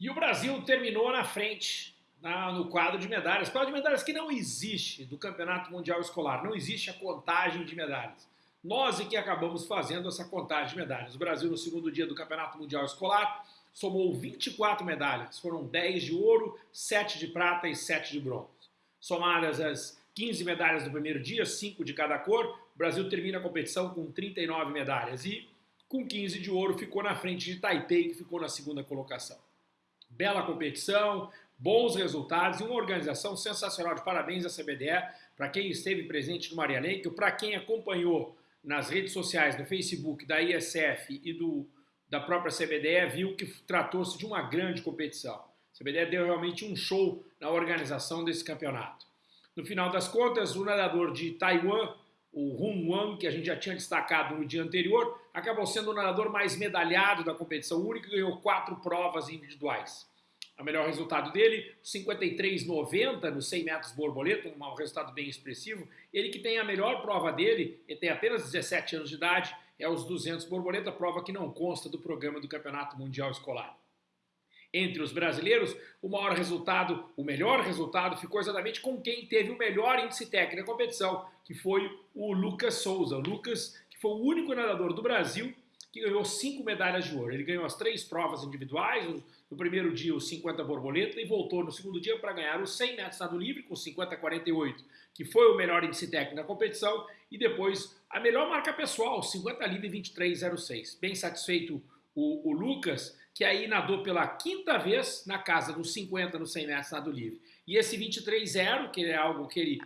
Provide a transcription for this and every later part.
E o Brasil terminou na frente na, no quadro de medalhas. Quadro de medalhas que não existe do Campeonato Mundial Escolar. Não existe a contagem de medalhas. Nós é que acabamos fazendo essa contagem de medalhas. O Brasil, no segundo dia do Campeonato Mundial Escolar, somou 24 medalhas. Foram 10 de ouro, 7 de prata e 7 de bronze. Somadas as 15 medalhas do primeiro dia, 5 de cada cor, o Brasil termina a competição com 39 medalhas e, com 15 de ouro, ficou na frente de Taipei, que ficou na segunda colocação bela competição, bons resultados e uma organização sensacional. De parabéns à CBDE, para quem esteve presente no Maria Lenk, para quem acompanhou nas redes sociais, no Facebook da ISF e do, da própria CBDE, viu que tratou-se de uma grande competição. A CBDE deu realmente um show na organização desse campeonato. No final das contas, o nadador de Taiwan, o Hun Wang, que a gente já tinha destacado no dia anterior, acabou sendo o nadador mais medalhado da competição única e ganhou quatro provas individuais. O melhor resultado dele, 53,90 nos 100 metros borboleta, um resultado bem expressivo. Ele que tem a melhor prova dele, ele tem apenas 17 anos de idade, é os 200 borboleta, prova que não consta do programa do Campeonato Mundial Escolar. Entre os brasileiros, o maior resultado, o melhor resultado ficou exatamente com quem teve o melhor índice técnico da competição, que foi o Lucas Souza. O Lucas, foi o único nadador do Brasil que ganhou cinco medalhas de ouro. Ele ganhou as três provas individuais, no primeiro dia os 50 borboleta e voltou no segundo dia para ganhar os 100 metros nado livre com 50,48, que foi o melhor índice técnico da competição, e depois a melhor marca pessoal, 50 livre 23,06. Bem satisfeito o, o, Lucas, que aí nadou pela quinta vez na casa dos 50 no 100 metros nado livre. E esse 23,0, que é algo que ele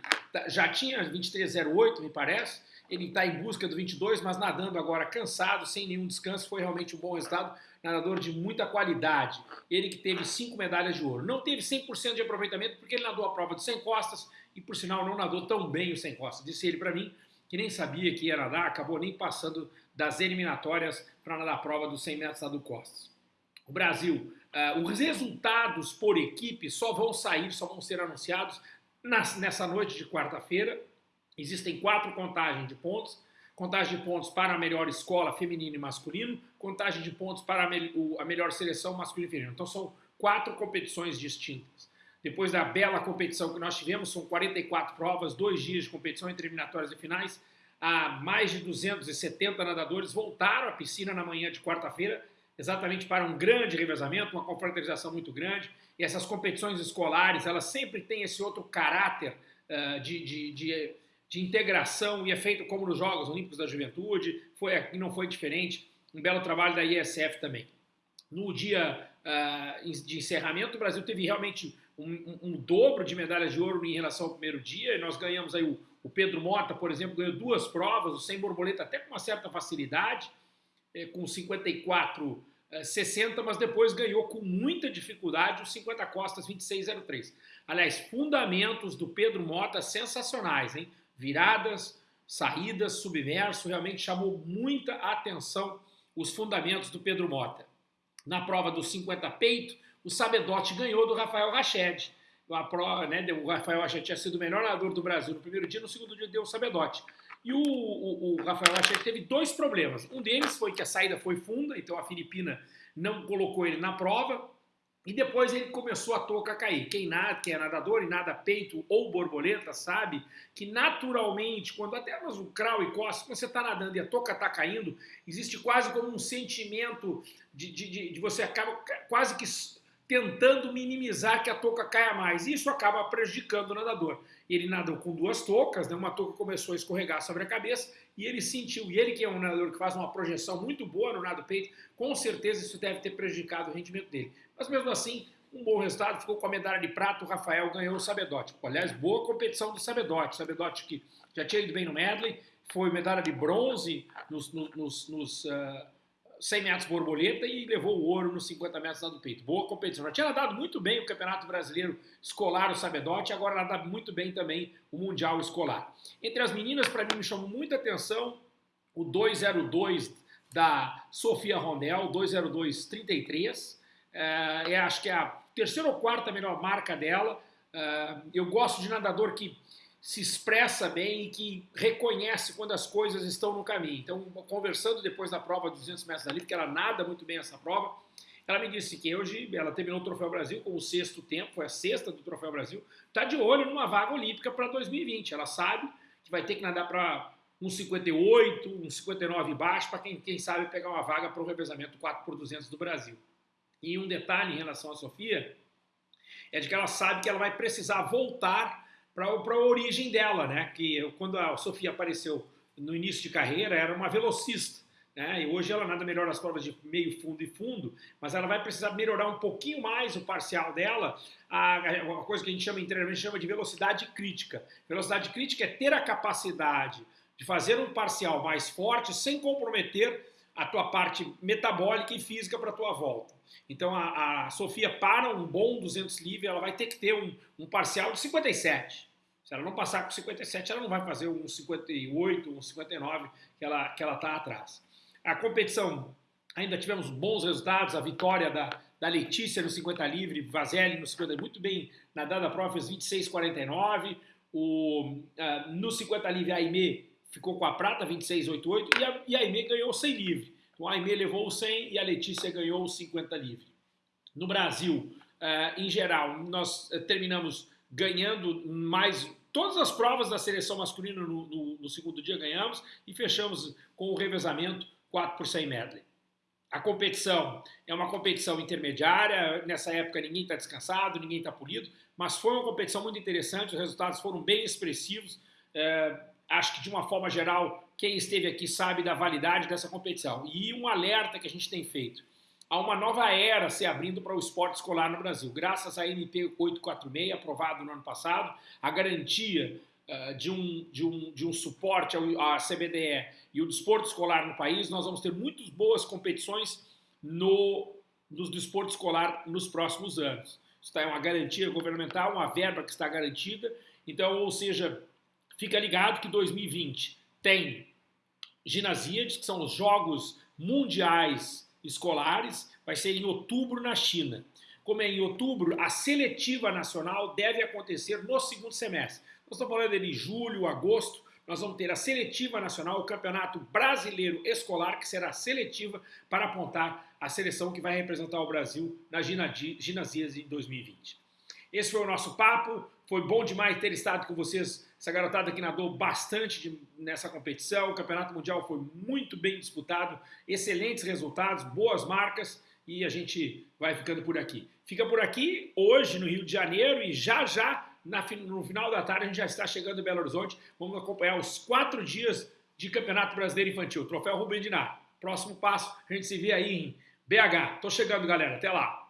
já tinha, 23,08 me parece, ele está em busca do 22, mas nadando agora cansado, sem nenhum descanso, foi realmente um bom resultado. Nadador de muita qualidade. Ele que teve cinco medalhas de ouro. Não teve 100% de aproveitamento porque ele nadou a prova de 100 costas e, por sinal, não nadou tão bem o 100 costas. Disse ele para mim que nem sabia que ia nadar, acabou nem passando das eliminatórias para nadar a prova dos 100 metros nado costas. O Brasil, uh, os resultados por equipe só vão sair, só vão ser anunciados nas, nessa noite de quarta-feira, Existem quatro contagens de pontos, contagem de pontos para a melhor escola feminino e masculino, contagem de pontos para a, me a melhor seleção masculino e feminino. Então são quatro competições distintas. Depois da bela competição que nós tivemos, são 44 provas, dois dias de competição entre eliminatórias e finais, a mais de 270 nadadores voltaram à piscina na manhã de quarta-feira, exatamente para um grande revezamento, uma confraternização muito grande. E essas competições escolares, elas sempre têm esse outro caráter uh, de, de, de de integração e é feito como nos Jogos Olímpicos da Juventude, foi não foi diferente, um belo trabalho da ISF também. No dia uh, de encerramento, o Brasil teve realmente um, um, um, dobro de medalhas de ouro em relação ao primeiro dia, e nós ganhamos aí o, o Pedro Mota, por exemplo, ganhou duas provas, o sem borboleta até com uma certa facilidade, é, com 54 60, mas depois ganhou com muita dificuldade os 50 costas 26,03. Aliás, fundamentos do Pedro Mota sensacionais, hein? Viradas, saídas, submerso, realmente chamou muita atenção os fundamentos do Pedro Mota. Na prova dos 50 peito, o Sabedote ganhou do Rafael Rached. Prova, né, o Rafael Rached tinha sido o melhor nadador do Brasil no primeiro dia, no segundo dia deu o Sabedote. E o, o, o Rafael Rached teve dois problemas. Um deles foi que a saída foi funda, então a Filipina não colocou ele na prova, e depois ele começou a touca a cair. Quem, nada, quem é nadador e nada peito ou borboleta sabe que naturalmente, quando até mas o crawl e costa, quando você está nadando e a touca está caindo, existe quase como um sentimento de, de, de, de você acaba quase que tentando minimizar que a touca caia mais. Isso acaba prejudicando o nadador. Ele nadou com duas toucas, né? uma touca começou a escorregar sobre a cabeça e ele sentiu, e ele que é um nadador que faz uma projeção muito boa no nado peito, com certeza isso deve ter prejudicado o rendimento dele. Mas mesmo assim, um bom resultado, ficou com a medalha de prata, o Rafael ganhou o Sabedote. Aliás, boa competição do Sabedote, Sabedote que já tinha ido bem no medley, foi medalha de bronze nos, nos, nos uh, 100 metros borboleta e levou o ouro nos 50 metros do peito. Boa competição. Já tinha nadado muito bem o Campeonato Brasileiro Escolar, o Sabedote, agora nadado muito bem também o Mundial Escolar. Entre as meninas, para mim, me chamou muita atenção o 202 da Sofia Rondel, 20233. É, é, acho que é a terceira ou quarta melhor marca dela. É, eu gosto de nadador que se expressa bem e que reconhece quando as coisas estão no caminho. Então, conversando depois da prova de 200 metros da livre, que ela nada muito bem essa prova, ela me disse que hoje ela terminou o Troféu Brasil com o sexto tempo, foi a sexta do Troféu Brasil, está de olho numa vaga olímpica para 2020. Ela sabe que vai ter que nadar para um 58, um 59 baixo, para quem, quem sabe pegar uma vaga para o revezamento 4 por 200 do Brasil. E um detalhe em relação à Sofia é de que ela sabe que ela vai precisar voltar para a origem dela, né? Que quando a Sofia apareceu no início de carreira, era uma velocista. Né? E hoje ela nada melhor nas provas de meio fundo e fundo, mas ela vai precisar melhorar um pouquinho mais o parcial dela, a, a coisa que a gente chama internamente chama de velocidade crítica. Velocidade crítica é ter a capacidade de fazer um parcial mais forte sem comprometer a tua parte metabólica e física para a tua volta. Então a, a, Sofia para um bom 200 livre, ela vai ter que ter um, um parcial de 57. Se ela não passar com 57, ela não vai fazer um 58, um 59 que ela que ela está atrás. A competição, ainda tivemos bons resultados, a vitória da, da Letícia no 50 livre, Vazelli no 50 muito bem nadada a prova, fez 26,49. O, uh, no 50 livre, a Aimee ficou com a prata, 26,88, e a, e a Aimee ganhou o 100 livre. Então a Aimee levou o 100 e a Letícia ganhou o 50 livre. No Brasil, uh, em geral, nós uh, terminamos ganhando mais todas as provas da seleção masculina no, no, no, segundo dia ganhamos e fechamos com o revezamento 4 por 100 medley. A competição é uma competição intermediária, nessa época ninguém está descansado, ninguém está polido, mas foi uma competição muito interessante, os resultados foram bem expressivos. É, acho que de uma forma geral, quem esteve aqui sabe da validade dessa competição. E um alerta que a gente tem feito. Há uma nova era se abrindo para o esporte escolar no Brasil. Graças à MP 846, aprovado no ano passado, a garantia uh, de, um, de, um, de um suporte à CBDE e o desporto escolar no país, nós vamos ter muitas boas competições no, no desporto escolar nos próximos anos. Isso é uma garantia governamental, uma verba que está garantida. Então, ou seja, fica ligado que 2020 tem ginasíades, que são os Jogos Mundiais Escolares, vai ser em outubro na China. Como é em outubro, a seletiva nacional deve acontecer no segundo semestre. Nós estamos falando de julho, agosto, nós vamos ter a seletiva nacional, o Campeonato Brasileiro Escolar, que será seletiva para apontar a seleção que vai representar o Brasil na Ginasias em 2020. Esse foi o nosso papo, foi bom demais ter estado com vocês, essa garotada que nadou bastante de, nessa competição, o Campeonato Mundial foi muito bem disputado, excelentes resultados, boas marcas e a gente vai ficando por aqui. Fica por aqui hoje no Rio de Janeiro e já já na, no final da tarde a gente já está chegando em Belo Horizonte. Vamos acompanhar os quatro dias de Campeonato Brasileiro Infantil, Troféu Rubem Dinar. Próximo passo, a gente se vê aí em BH. Tô chegando, galera. Até lá.